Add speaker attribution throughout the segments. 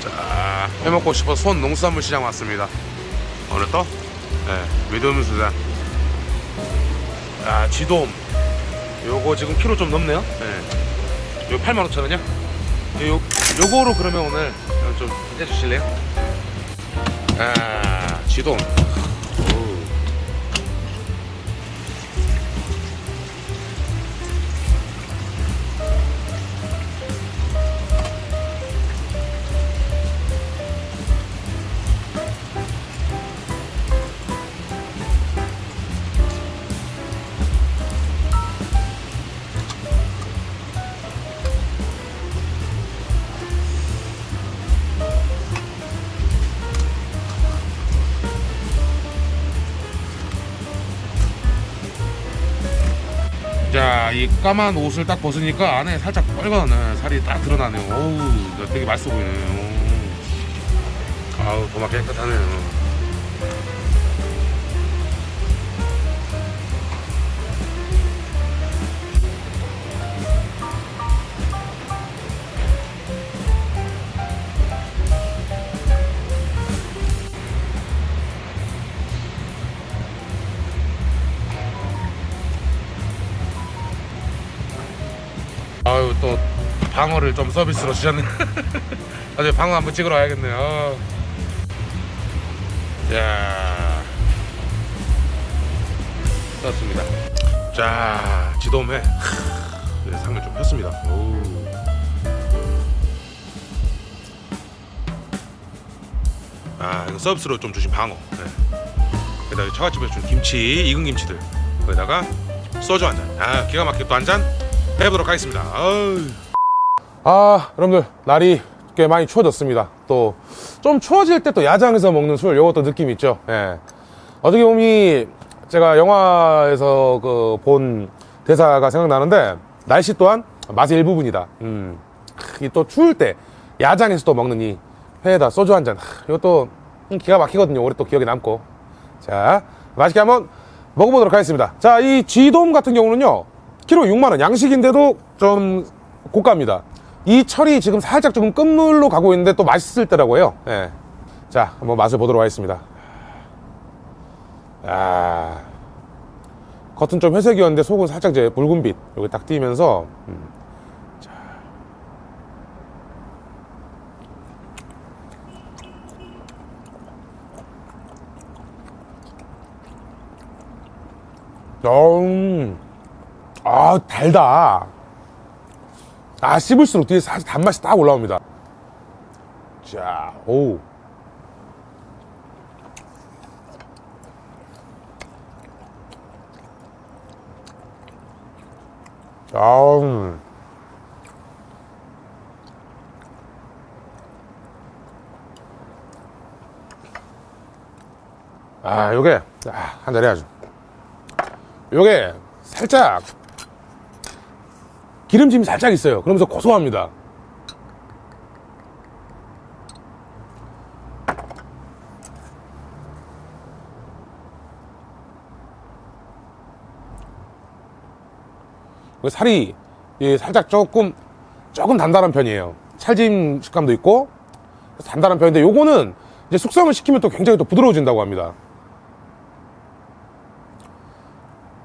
Speaker 1: 자, 해먹고 싶어 손 농수산물 시장 왔습니다. 어느 또? 네, 믿음 수산. 아, 지돔. 요거 지금 키로 좀 넘네요. 네. 요 85,000원이요? 요, 요거로 그러면 오늘 좀 해주실래요? 아, 지돔. 자, 이 까만 옷을 딱 벗으니까 안에 살짝 빨간 네, 살이 딱 드러나네요. 어우, 되게 맛있어 보이네요. 아우, 도마 깨끗하네요. 또 방어를 좀 서비스로 주셨네. 나중에 방어 한번 찍으러 와야겠네요. 어. 야 떴습니다. 자, 하, 네, 상을 좀 폈습니다. 오. 아, 이거 서비스로 좀 주신 방어. 네. 그다음에 처갓집에서 준 김치, 익은 김치들. 거기다가 소주 한 잔. 아, 기가 막히게 또 한잔 해보도록 하겠습니다. 아, 여러분들 날이 꽤 많이 추워졌습니다. 또 좀 추워질 때 또 야장에서 먹는 술, 요것도 느낌 있죠. 예. 어떻게 보면 이 제가 영화에서 그 본 대사가 생각나는데 날씨 또한 맛의 일부분이다. 음. 이 또 추울 때 야장에서 또 먹는 이 회에다 소주 한 잔. 하, 이것도 기가 막히거든요. 올해 또 기억에 남고. 자, 맛있게 한번 먹어보도록 하겠습니다. 자, 이 쥐돔 같은 경우는요. 키로 6만원. 양식인데도 좀 고가입니다. 이 철이 지금 살짝 조금 끝물로 가고 있는데 또 맛있을 때라고요. 예. 자, 한번 맛을 보도록 하겠습니다. 아. 겉은 좀 회색이었는데 속은 살짝 이제 붉은빛 여기 딱 띄면서 음. 자. 음. 아 달다. 아 씹을수록 뒤에 사실 단맛이 딱 올라옵니다. 자오 아음. 아 요게 아, 한 잔 해야죠 요게 살짝 기름짐이 살짝 있어요. 그러면서 고소합니다. 그 살이 예, 살짝 조금 조금 단단한 편이에요. 찰짐 식감도 있고 단단한 편인데 요거는 이제 숙성을 시키면 또 굉장히 또 부드러워진다고 합니다.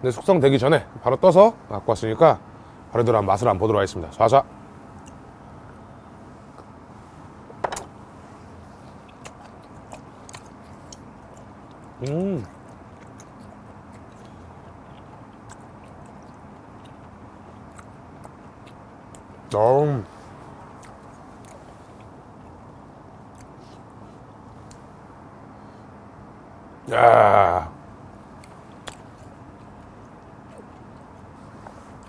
Speaker 1: 근데 숙성되기 전에 바로 떠서 갖고 왔으니까 바로 들어 맛을 한번 보도록 하겠습니다 쏴쏴 음 음. 야.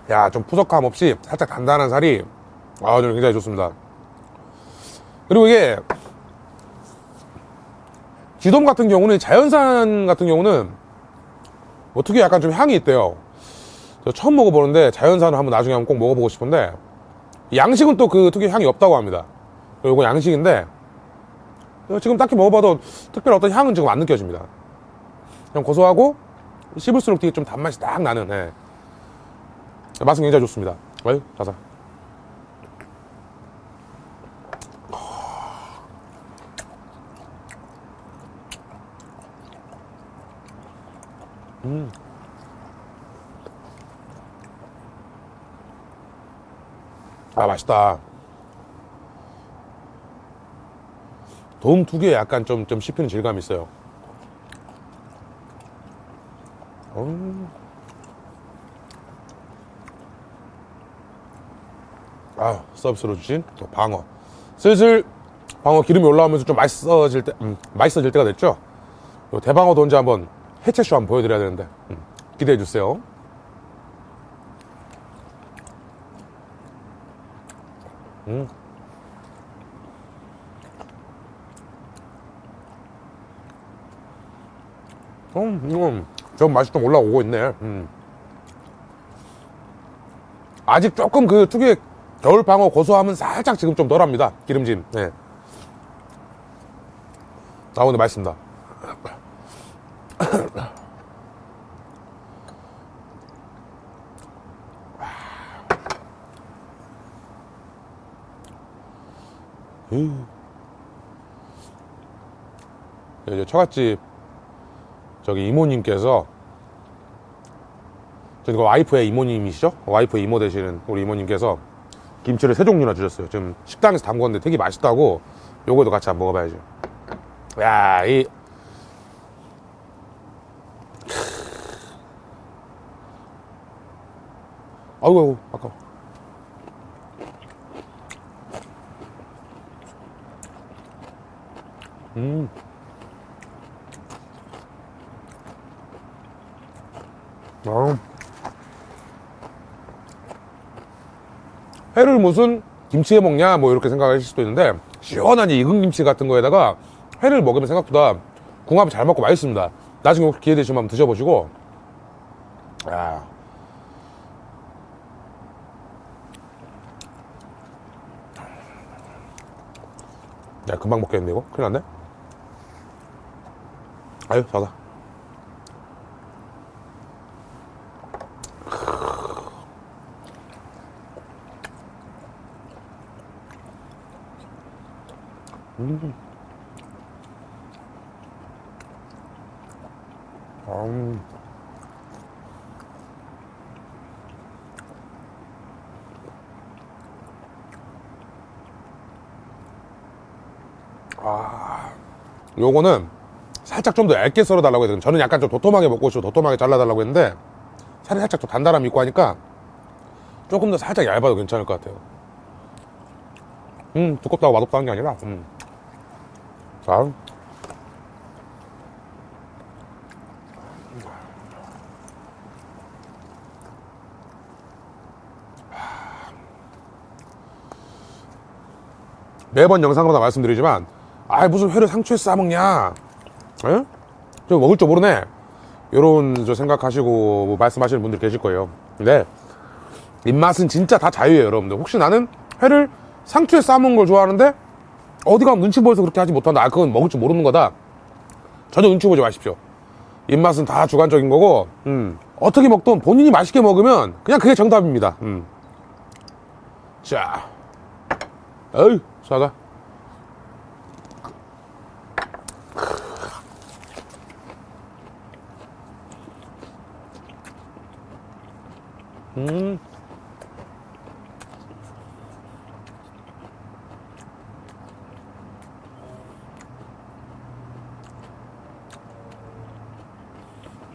Speaker 1: 야, 좀 푸석함 없이 살짝 단단한 살이 아, 저는 굉장히 좋습니다. 그리고 이게 쥐돔 같은 경우는 자연산 같은 경우는 뭐 특유의 약간 좀 향이 있대요. 저 처음 먹어보는데 자연산을 한번 나중에 한번 꼭 먹어보고 싶은데 양식은 또 그 특유의 향이 없다고 합니다. 이거 양식인데 지금 딱히 먹어봐도 특별히 어떤 향은 지금 안 느껴집니다. 그냥 고소하고 씹을수록 되게 좀 단맛이 딱 나는 예. 맛은 굉장히 좋습니다. 아유 자자 아 맛있다. 도움 두 개에 약간 좀, 좀 씹히는 질감이 있어요 음. 아 서비스로 주신 또 방어 슬슬 방어 기름이 올라오면서 좀 맛있어질 때 음, 맛있어질 때가 됐죠 요 대방어도 언제 한번 해체쇼 한번 보여드려야 되는데 음, 기대해 주세요 음. 음, 이건 좀 맛이 좀 올라오고 있네. 음. 아직 조금 그 특유의 겨울 방어 고소함은 살짝 지금 좀 덜합니다. 기름짐. 네. 아, 오늘 맛있습니다. 음. 이제 처갓집 저기 이모님께서 저기 와이프의 이모님이시죠? 와이프 이모 되시는 우리 이모님께서 김치를 세 종류나 주셨어요. 지금 식당에서 담궜는데 되게 맛있다고 요거도 같이 한번 먹어봐야죠. 야, 이 아이고, 아이고, 아까워. 음. 아. 회를 무슨 김치에 먹냐? 뭐 이렇게 생각하실 수도 있는데 시원한 이 익은 김치 같은 거에다가 회를 먹으면 생각보다 궁합이 잘 맞고 맛있습니다. 나중에 기회 되시면 한번 드셔보시고. 야. 야 금방 먹겠는데 이거? 큰일 났네. 아유 자자 음. 아, 요거는 살짝 좀 더 얇게 썰어 달라고 해요. 저는 약간 좀 도톰하게 먹고 싶어 도톰하게 잘라 달라고 했는데 살이 살짝 좀 단단함이 있고 하니까 조금 더 살짝 얇아도 괜찮을 것 같아요. 음, 두껍다고 맛없다는 게 아니라, 음. 자. 매번 영상마다 말씀드리지만, 아 무슨 회를 상추에 싸먹냐? 에? 저 먹을 줄 모르네. 요런 저 생각하시고 뭐 말씀하시는 분들 계실 거예요. 근데 입맛은 진짜 다 자유예요, 여러분들. 혹시 나는 회를 상추에 싸먹는 걸 좋아하는데 어디 가면 눈치 보여서 그렇게 하지 못한다. 아, 그건 먹을 줄 모르는 거다. 전혀 눈치 보지 마십시오. 입맛은 다 주관적인 거고, 음. 어떻게 먹든 본인이 맛있게 먹으면 그냥 그게 정답입니다. 음. 자, 어이, 사가. 음.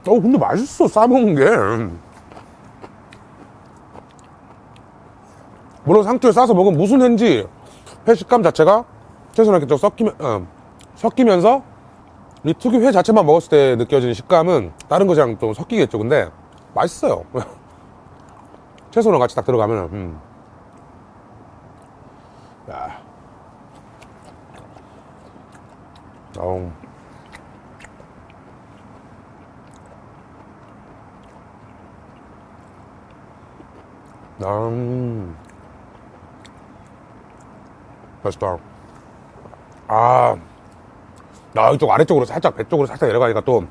Speaker 1: 어 근데 맛있어 싸먹는 게 물론 상추에 싸서 먹으면 무슨 회인지 회 식감 자체가 최소한 이렇게 좀 섞이면 어, 섞이면서 이 특유 회 자체만 먹었을 때 느껴지는 식감은 다른 거랑 좀 섞이겠죠 근데 맛있어요 채소랑 같이 딱 들어가면 음. 야. 어우. 음. 맛있다. 아. 나 이쪽 아래쪽으로 살짝 배 쪽으로 살짝 내려가니까 또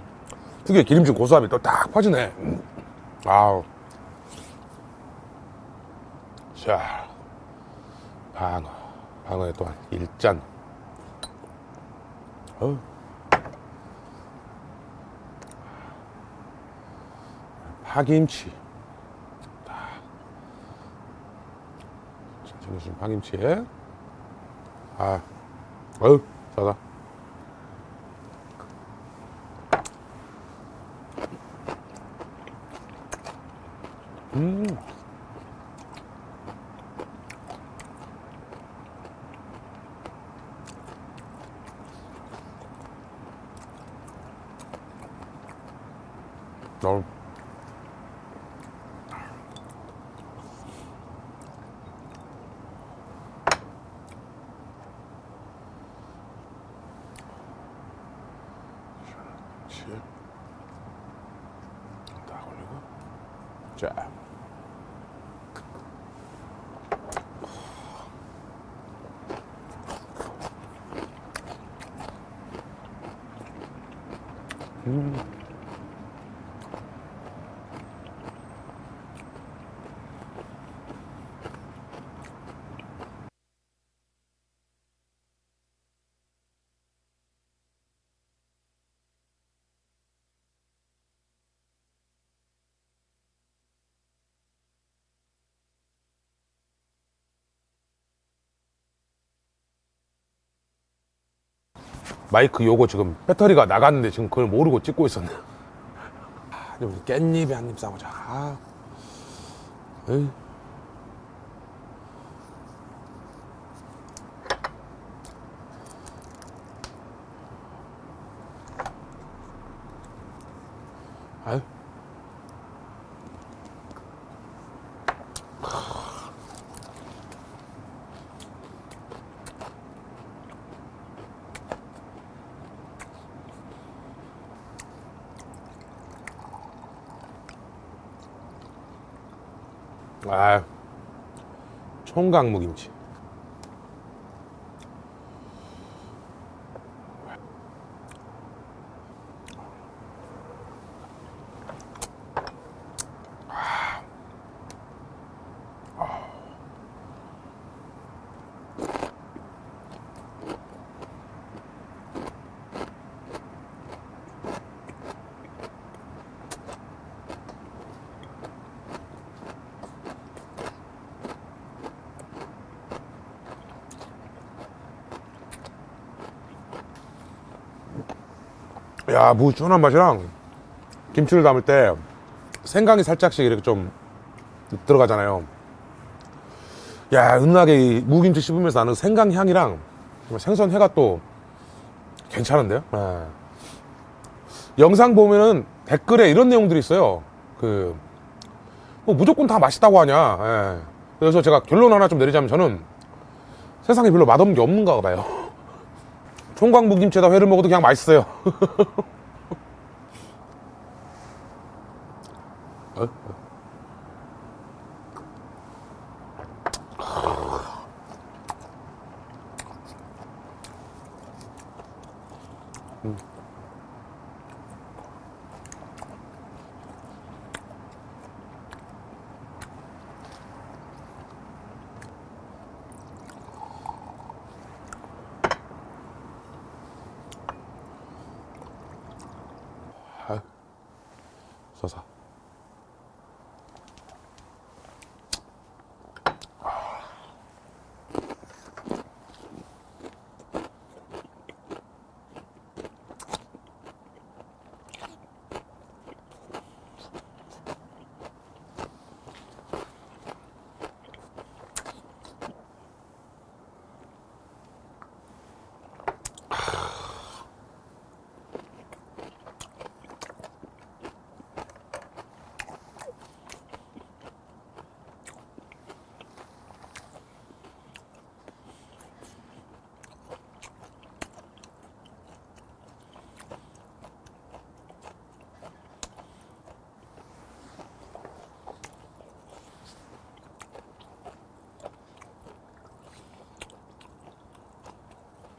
Speaker 1: 특유의 기름진 고소함이 또 딱 퍼지네. 음. 아우. 자, 방어. 방어에 또한 일잔. 어우. 파김치. 챙겨주신 파김치에. 아, 어우, 싸다. 음. 어. 그렇지. 마이크 요거 지금 배터리가 나갔는데 지금 그걸 모르고 찍고 있었네. 아, 우리 깻잎에 한 입 싸보자. 아. 에이. 아, 총각 무김치. 야, 무 준한 맛이랑 김치를 담을 때 생강이 살짝씩 이렇게 좀 들어가잖아요. 야, 은하게 이 무김치 씹으면서 나는 생강 향이랑 생선 회가 또 괜찮은데요? 예. 영상 보면은 댓글에 이런 내용들이 있어요. 그, 뭐 무조건 다 맛있다고 하냐. 예. 그래서 제가 결론 하나 좀 내리자면 저는 세상에 별로 맛없는 게 없는가 봐요. 총각무김치에다 회를 먹어도 그냥 맛있어요.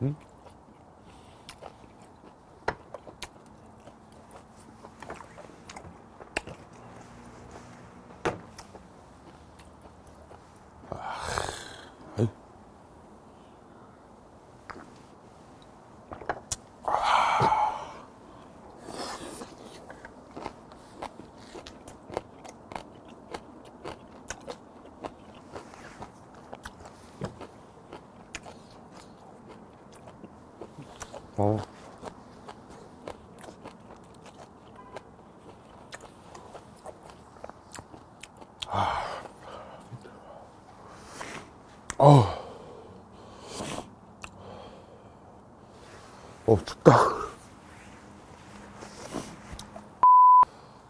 Speaker 1: Hmm? 어. 아. 어. 어, 춥다.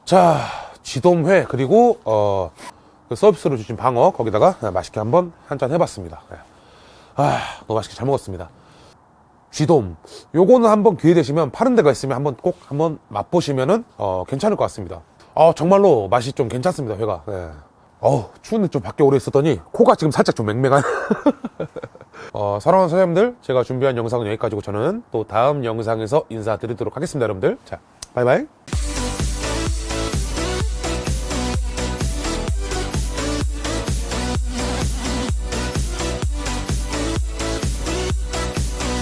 Speaker 1: 자, 지돔회 그리고 어, 그 서비스로 주신 방어 거기다가 맛있게 한번 한 잔 해봤습니다. 예. 아, 너무 맛있게 잘 먹었습니다. 쥐돔. 요거는 한번 기회 되시면 파는 데가 있으면 한번 꼭 한번 맛보시면은 어, 괜찮을 것 같습니다. 어, 정말로 맛이 좀 괜찮습니다, 회가. 예. 어우, 추운데 좀 밖에 오래 있었더니 코가 지금 살짝 좀 맹맹한. 어, 사랑하는 사장님들, 제가 준비한 영상은 여기까지고 저는 또 다음 영상에서 인사드리도록 하겠습니다, 여러분들. 자, 바이바이.